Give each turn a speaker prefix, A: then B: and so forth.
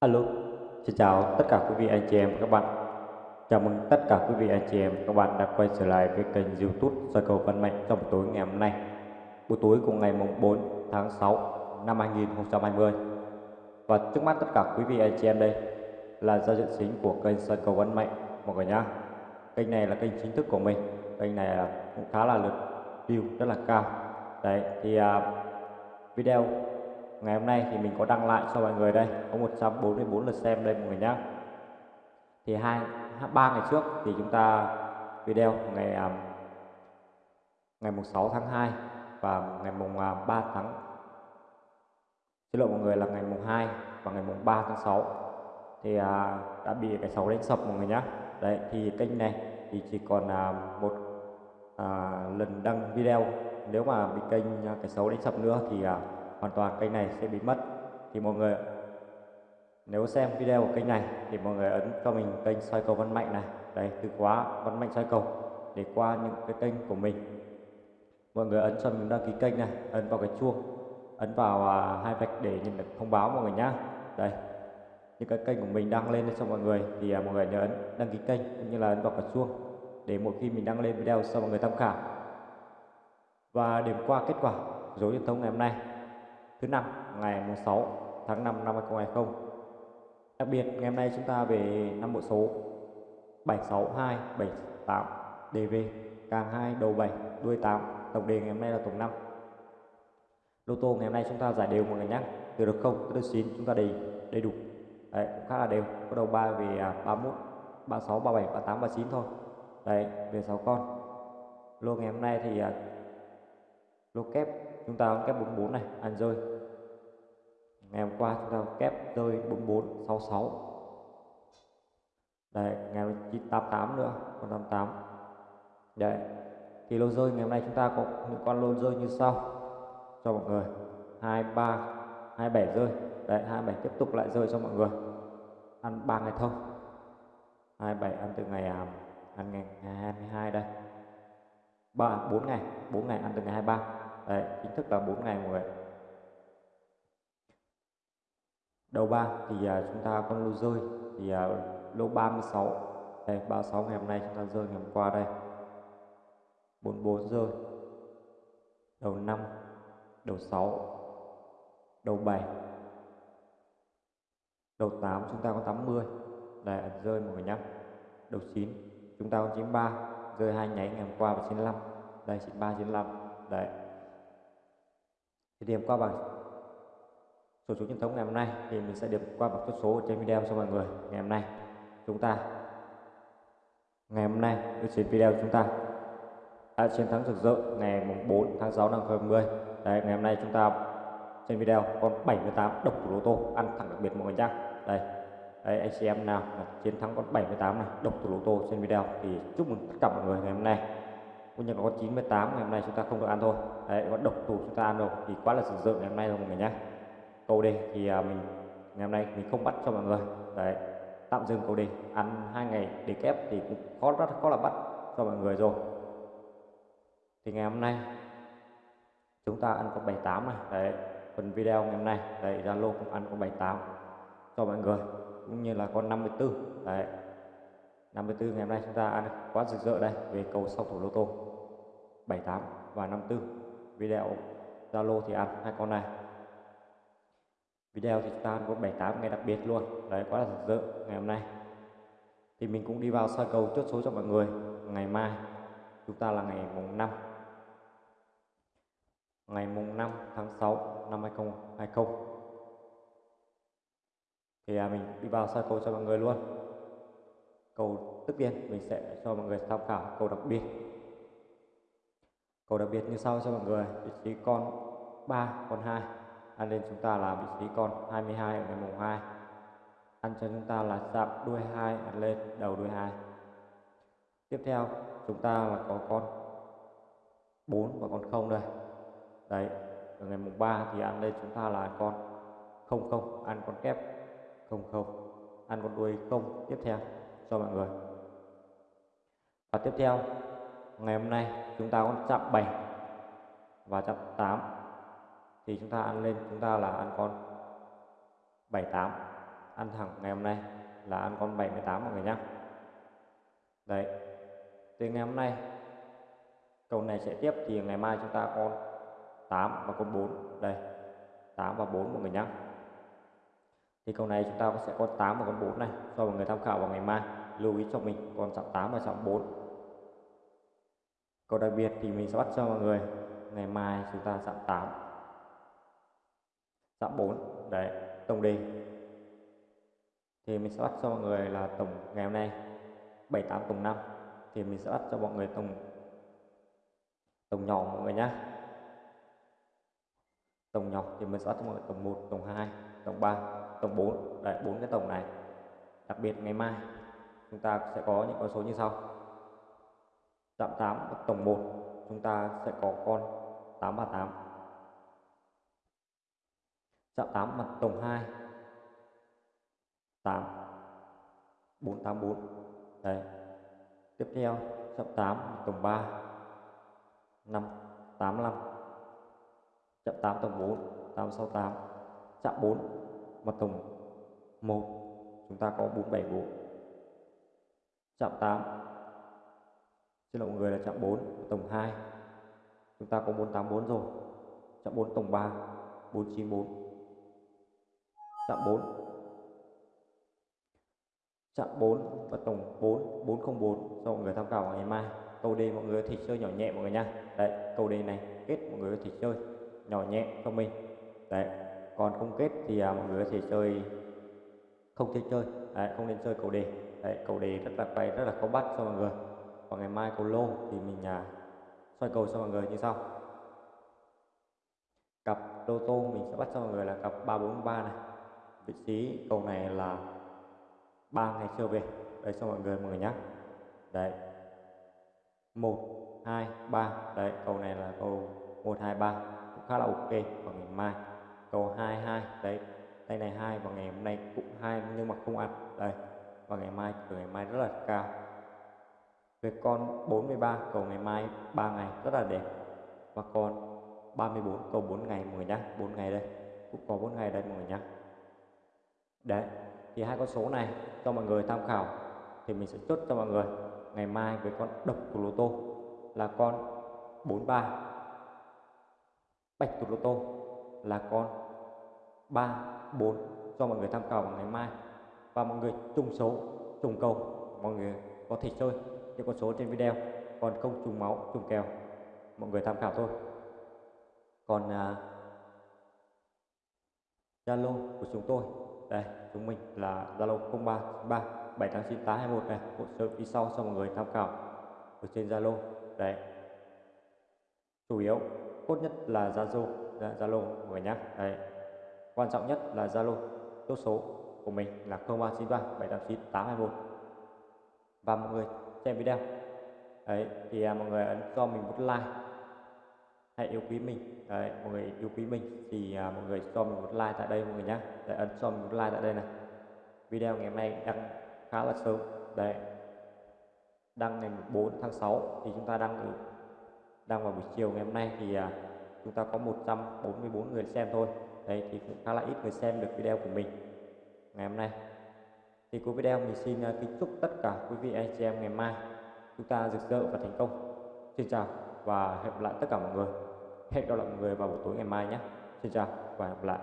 A: Alo, xin chào tất cả quý vị anh chị em và các bạn. Chào mừng tất cả quý vị anh chị em và các bạn đã quay trở lại với kênh YouTube soi cầu văn mạnh trong buổi tối ngày hôm nay. Buổi tối của ngày mùng 4 tháng 6 năm 2020. Và trước mắt tất cả quý vị anh chị em đây là giao diện chính của kênh soi cầu văn mạnh mọi người nhá. Kênh này là kênh chính thức của mình. Kênh này là cũng khá là lượt view rất là cao. Đấy thì uh, video ngày hôm nay thì mình có đăng lại cho mọi người đây. Có 144 lượt xem đây mọi người nhé thì hai ba ngày trước thì chúng ta video ngày à, ngày mùng 6 tháng 2 và ngày mùng à, 3 tháng xin lỗi mọi người là ngày mùng 2 và ngày mùng 3 tháng 6 thì à, đã bị cái sấu đánh sập mọi người nhé đấy thì kênh này thì chỉ còn à, một à, lần đăng video. Nếu mà bị kênh à, cái xấu đánh sập nữa thì à, hoàn toàn kênh này sẽ bị mất. Thì mọi người nếu xem video của kênh này thì mọi người ấn cho mình kênh soi cầu văn mạnh này. Đây từ khóa văn mạnh soi cầu để qua những cái kênh của mình. Mọi người ấn cho mình đăng ký kênh này ấn vào cái chuông ấn vào à, hai vạch để nhận được thông báo mọi người nhá. Đây những cái kênh của mình đăng lên cho mọi người thì à, mọi người nhớ ấn đăng ký kênh cũng như là ấn vào cái chuông để mỗi khi mình đăng lên video cho mọi người tham khảo. Và điểm qua kết quả dấu truyền thông ngày hôm nay thứ năm ngày 6 tháng 5 năm 2020. Đặc biệt ngày hôm nay chúng ta về năm bộ số 762 78 DV càng 2 đầu 7 đuôi 8 tổng đề ngày hôm nay là tổng 5. Lô tô ngày hôm nay chúng ta giải đều mọi người nhé. Từ được 0 tới được 9 chúng ta đầy đầy đủ. Đấy, cũng khá là đều. Có đầu 3 về 31, 36, 37, 38, 39 thôi. Đấy, về 6 con. Lô ngày hôm nay thì à, lô kép chúng ta kép 44 này ăn rơi. Ngày hôm qua chúng ta kép rơi 44 66 đây ngày 988 nữa con 88 đấy thì lô rơi ngày hôm nay chúng ta có những con lô rơi như sau. Cho mọi người 23 27 rơi. Đấy 27 tiếp tục lại rơi cho mọi người. Ăn 3 ngày thông 27 ăn từ ngày à, ăn ngày, ngày 22 đây. 3 4 ngày 4 ngày ăn từ ngày 23 Đấy, chính thức là 4 ngày mọi người đầu ba thì à, chúng ta con lô rơi thì à, lô 36 đây 36 ngày hôm nay chúng ta rơi ngày hôm qua đây. 44 rơi. Đầu 5 đầu 6 đầu 7 đầu 8 chúng ta có 80 đây rơi mọi người nhé đầu 9 chúng ta có 93 rơi hai nháy ngày hôm qua và 95 đây 93 95 đấy thì điểm qua bằng số số truyền thống ngày hôm nay thì mình sẽ điểm qua bằng chốt số trên video cho mọi người ngày hôm nay. Chúng ta, ngày hôm nay trên video chúng ta đã chiến thắng rực rỡ ngày mùng 4 tháng 6 năm 2020 đấy, ngày hôm nay chúng ta trên video con 78 độc thủ lô tô ăn thẳng đặc biệt mọi người nhá. Đây, đấy, anh chị em nào chiến thắng con 78 này, độc thủ lô tô trên video thì chúc mừng tất cả mọi người ngày hôm nay cũng như có 98 ngày hôm nay chúng ta không được ăn thôi. Đấy, con độc thủ chúng ta ăn rồi. Thì quá là sử dụng ngày hôm nay rồi mọi người nhé câu đề thì à, mình, ngày hôm nay mình không bắt cho mọi người. Đấy, tạm dừng câu đề ăn hai ngày để kép thì cũng khó, rất khó là bắt cho mọi người rồi. Thì ngày hôm nay chúng ta ăn con 78 này. Đấy, phần video ngày hôm nay. Đấy, Zalo cũng ăn con 78 cho mọi người, cũng như là con 54 đấy 54 ngày hôm nay chúng ta ăn quá rực rỡ đây về cầu sau thủ lô tô. 78 và 54 video Zalo thì ăn hai con này. Video thì chúng ta ăn có 78 ngày đặc biệt luôn. Đấy quá là rực rỡ ngày hôm nay. Thì mình cũng đi vào soi cầu chốt số cho mọi người. Ngày mai chúng ta là ngày mùng 5 ngày mùng 5 tháng 6 năm 2020 thì à, mình đi vào soi cầu cho mọi người luôn câu tiếp nhiên mình sẽ cho mọi người tham khảo câu đặc biệt. Câu đặc biệt như sau cho mọi người, vị trí con 3 con 2 ăn lên chúng ta là vị trí con 22 ở ngày mùng 2 ăn cho chúng ta là chạm đuôi 2 ăn lên đầu đuôi 2 tiếp theo, chúng ta là có con 4 và con 0 đây. Đấy, ở ngày mùng 3 thì ăn lên chúng ta là con 00 ăn con kép 00 ăn con đuôi 0 tiếp theo cho mọi người. Và tiếp theo, ngày hôm nay chúng ta có chạm 7 và chạm 8 thì chúng ta ăn lên, chúng ta là ăn con 78 ăn thẳng ngày hôm nay là ăn con 78 mọi người nhé đấy từ ngày hôm nay cầu này sẽ tiếp, thì ngày mai chúng ta con 8 và con 4 đây 8 và 4 mọi người nhé thì cầu này chúng ta sẽ có 8 và con 4 này, cho mọi người tham khảo vào ngày mai lưu ý cho mình còn trọng 8 và trọng 4 còn đặc biệt thì mình sẽ bắt cho mọi người, ngày mai chúng ta trọng 8 trọng 4 đấy, tổng đề. Thì mình sẽ bắt cho mọi người là tổng ngày hôm nay 78 tổng 5 thì mình sẽ bắt cho mọi người tổng tổng nhỏ mọi người nhé tổng nhỏ thì mình sẽ bắt cho mọi người tổng 1 tổng 2 tổng 3 tổng 4 đấy, bốn cái tổng này. Đặc biệt ngày mai chúng ta sẽ có những con số như sau. Chạm 8 tổng 1 chúng ta sẽ có con 838 chạm 8 mặt tổng 2 8 484 đấy. Tiếp theo chạm 8 mặt tổng 3 5 85 chạm 8 tổng 4 868 chạm 4 mặt tổng 1 chúng ta có 474 chạm 8 xin lỗi mọi người là chạm 4 tổng 2 chúng ta có 484 rồi. Chạm 4 tổng 3 494 chạm 4 chạm 4 và tổng 4 404 cho mọi người tham khảo vào ngày mai. Câu đề mọi người có thể chơi nhỏ nhẹ mọi người nha đấy câu đề này kết mọi người có thể chơi nhỏ nhẹ cho mình đấy còn không kết thì à, mọi người có thể chơi không thể chơi. Đấy, không nên chơi cầu đề. Đấy, cầu đề rất là quay rất là khó bắt cho mọi người. Còn ngày mai cầu lô thì mình à, xoay cầu cho mọi người như sau. Cặp lô tô mình sẽ bắt cho mọi người là cặp 343 này. Vị trí cầu này là ba ngày trở về. Đây cho mọi người mọi người nhé đấy. một hai ba. Đấy cầu này là cầu một hai ba. Cũng khá là ok vào ngày mai. Cầu hai hai. Đấy tay này hai và ngày hôm nay cũng hai, nhưng mà không ăn. Đây và ngày mai cửa ngày mai rất là cao. Về con 43 cầu ngày mai 3 ngày rất là đẹp. Và con 34 cầu 4 ngày mọi người nhá 4 ngày đây. Cũng có 4 ngày đây mọi người nhá. Đấy, thì hai con số này cho mọi người tham khảo, thì mình sẽ chốt cho mọi người. Ngày mai với con độc của lô tô là con 43 bạch của lô tô là con 3 4 cho mọi người tham khảo vào ngày mai. Và mọi người trùng số trùng cầu mọi người có thể chơi những con số trên video. Còn không trùng máu trùng kèo mọi người tham khảo thôi. Còn à, Zalo của chúng tôi đây chúng mình là Zalo 0393 789 821 này. Hỗ trợ phía sau cho mọi người tham khảo ở trên Zalo đấy chủ yếu tốt nhất là Zalo Zalo mọi người nhé đấy quan trọng nhất là Zalo chốt số của mình là 0393 789 821 và mọi người xem video. Đấy thì à, mọi người ấn cho mình một like. Hãy yêu quý mình. Đấy mọi người yêu quý mình thì à, mọi người cho mình một like tại đây mọi người nhé để ấn cho mình một like tại đây này. Video ngày hôm nay đăng khá là sớm. Đấy. Đăng ngày 4 tháng 6 thì chúng ta đăng đăng vào buổi chiều ngày hôm nay thì à, chúng ta có 144 người xem thôi đấy, thì cũng khá là ít người xem được video của mình. Ngày hôm nay, thì cuối video mình xin ờ, kính chúc tất cả quý vị anh chị em ngày mai chúng ta rực rỡ và thành công. Xin chào và hẹn gặp lại tất cả mọi người. Hẹn gặp lại mọi người vào buổi tối ngày mai nhé. Xin chào và hẹn gặp lại.